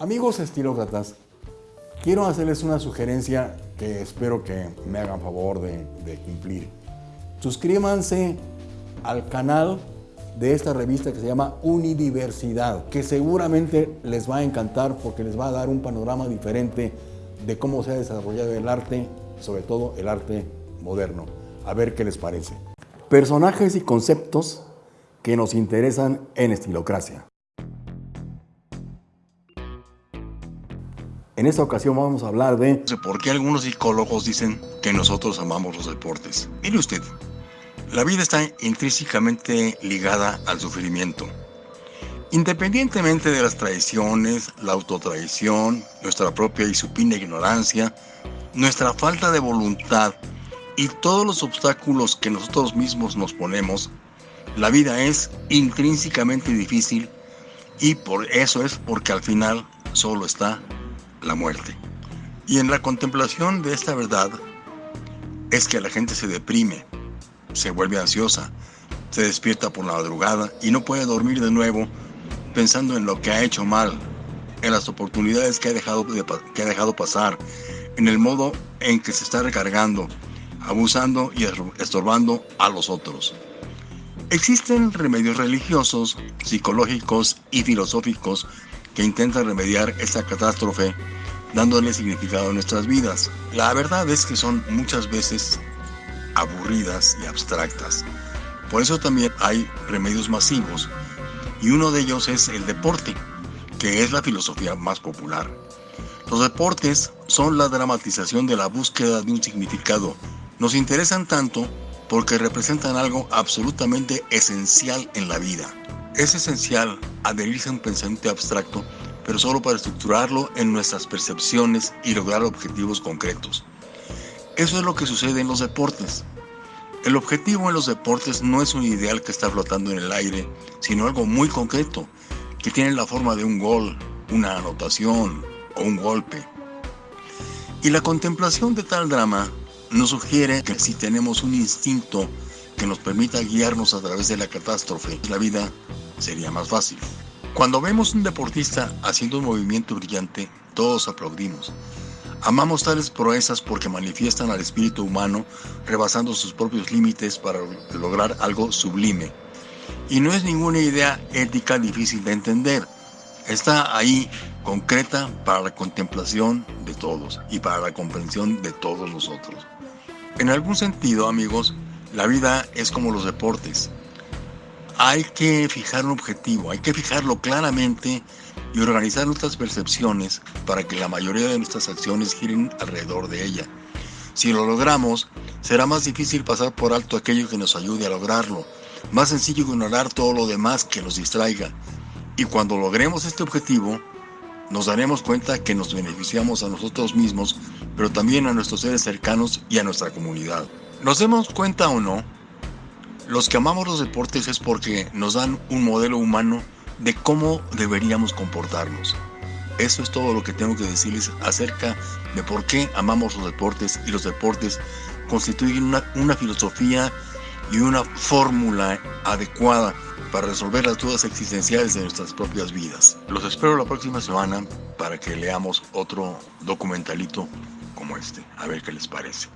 Amigos estilócratas, quiero hacerles una sugerencia que espero que me hagan favor de, cumplir. Suscríbanse al canal de esta revista que se llama Unidiversidad, que seguramente les va a encantar porque les va a dar un panorama diferente de cómo se ha desarrollado el arte, sobre todo el arte moderno. A ver qué les parece. Personajes y conceptos que nos interesan en Estilocracia. En esta ocasión vamos a hablar de... ¿Por qué algunos psicólogos dicen que nosotros amamos los deportes? Mire usted, la vida está intrínsecamente ligada al sufrimiento. Independientemente de las traiciones, la autotraición, nuestra propia y supina ignorancia, nuestra falta de voluntad y todos los obstáculos que nosotros mismos nos ponemos, la vida es intrínsecamente difícil y por eso es porque al final solo está la muerte. Y en la contemplación de esta verdad es que la gente se deprime, se vuelve ansiosa, se despierta por la madrugada y no puede dormir de nuevo pensando en lo que ha hecho mal, en las oportunidades que ha dejado, que ha dejado pasar, en el modo en que se está recargando, abusando y estorbando a los otros. Existen remedios religiosos, psicológicos y filosóficos que intentan remediar esta catástrofe dándole significado a nuestras vidas. La verdad es que son muchas veces aburridas y abstractas. Por eso también hay remedios masivos y uno de ellos es el deporte, que es la filosofía más popular. Los deportes son la dramatización de la búsqueda de un significado. Nos interesan tanto porque representan algo absolutamente esencial en la vida. Es esencial adherirse a un pensamiento abstracto, pero solo para estructurarlo en nuestras percepciones y lograr objetivos concretos. Eso es lo que sucede en los deportes. El objetivo en los deportes no es un ideal que está flotando en el aire, sino algo muy concreto, que tiene la forma de un gol, una anotación o un golpe. Y la contemplación de tal drama nos sugiere que si tenemos un instinto que nos permita guiarnos a través de la catástrofe, la vida sería más fácil. Cuando vemos un deportista haciendo un movimiento brillante, todos aplaudimos. Amamos tales proezas porque manifiestan al espíritu humano rebasando sus propios límites para lograr algo sublime. Y no es ninguna idea ética difícil de entender. Está ahí concreta para la contemplación de todos y para la comprensión de todos nosotros. En algún sentido, amigos, la vida es como los deportes hay que fijar un objetivo, hay que fijarlo claramente y organizar nuestras percepciones para que la mayoría de nuestras acciones giren alrededor de ella. Si lo logramos, será más difícil pasar por alto aquello que nos ayude a lograrlo, más sencillo ignorar todo lo demás que nos distraiga. Y cuando logremos este objetivo, nos daremos cuenta que nos beneficiamos a nosotros mismos, pero también a nuestros seres cercanos y a nuestra comunidad. ¿Nos demos cuenta o no? Los que amamos los deportes es porque nos dan un modelo humano de cómo deberíamos comportarnos. Eso es todo lo que tengo que decirles acerca de por qué amamos los deportes y los deportes constituyen una, una filosofía y una fórmula adecuada para resolver las dudas existenciales de nuestras propias vidas. Los espero la próxima semana para que leamos otro documentalito como este, a ver qué les parece.